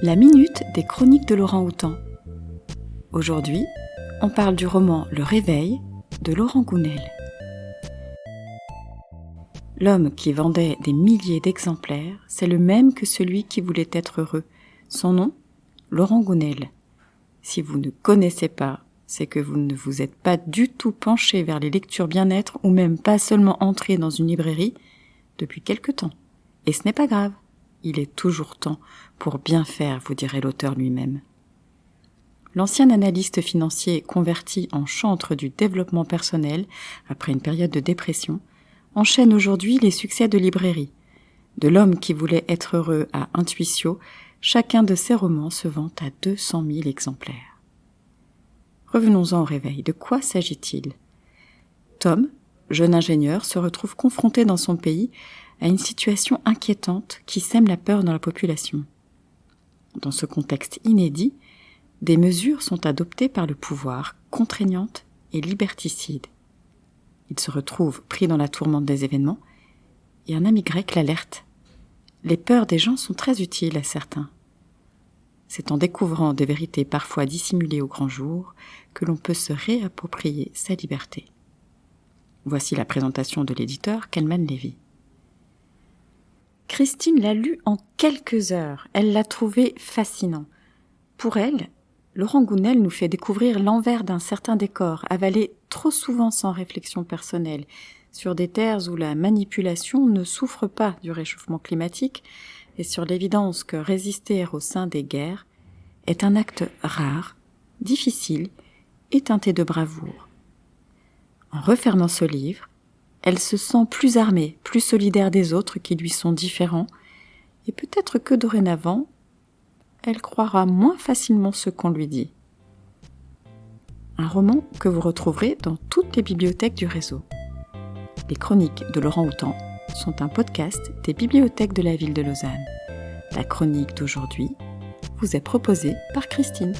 La minute des chroniques de Laurent Houtan. Aujourd'hui, on parle du roman Le Réveil de Laurent Gounel. L'homme qui vendait des milliers d'exemplaires, c'est le même que celui qui voulait être heureux. Son nom Laurent Gounel. Si vous ne connaissez pas, c'est que vous ne vous êtes pas du tout penché vers les lectures bien-être ou même pas seulement entré dans une librairie depuis quelque temps. Et ce n'est pas grave. Il est toujours temps pour bien faire, vous dirait l'auteur lui-même. L'ancien analyste financier converti en chantre du développement personnel après une période de dépression enchaîne aujourd'hui les succès de librairie. De l'homme qui voulait être heureux à Intuitio, chacun de ses romans se vend à 200 000 exemplaires. Revenons-en au réveil. De quoi s'agit-il? Tom, jeune ingénieur, se retrouve confronté dans son pays à une situation inquiétante qui sème la peur dans la population. Dans ce contexte inédit, des mesures sont adoptées par le pouvoir, contraignantes et liberticides. Il se retrouve pris dans la tourmente des événements, et un ami grec l'alerte. Les peurs des gens sont très utiles à certains. C'est en découvrant des vérités parfois dissimulées au grand jour que l'on peut se réapproprier sa liberté. Voici la présentation de l'éditeur Kalman Levy. Christine l'a lu en quelques heures. Elle l'a trouvé fascinant. Pour elle, Laurent Gounel nous fait découvrir l'envers d'un certain décor, avalé trop souvent sans réflexion personnelle, sur des terres où la manipulation ne souffre pas du réchauffement climatique et sur l'évidence que résister au sein des guerres est un acte rare, difficile et teinté de bravoure. En refermant ce livre, elle se sent plus armée, plus solidaire des autres qui lui sont différents, et peut-être que dorénavant, elle croira moins facilement ce qu'on lui dit. Un roman que vous retrouverez dans toutes les bibliothèques du réseau. Les chroniques de Laurent Houtan sont un podcast des bibliothèques de la ville de Lausanne. La chronique d'aujourd'hui vous est proposée par Christine.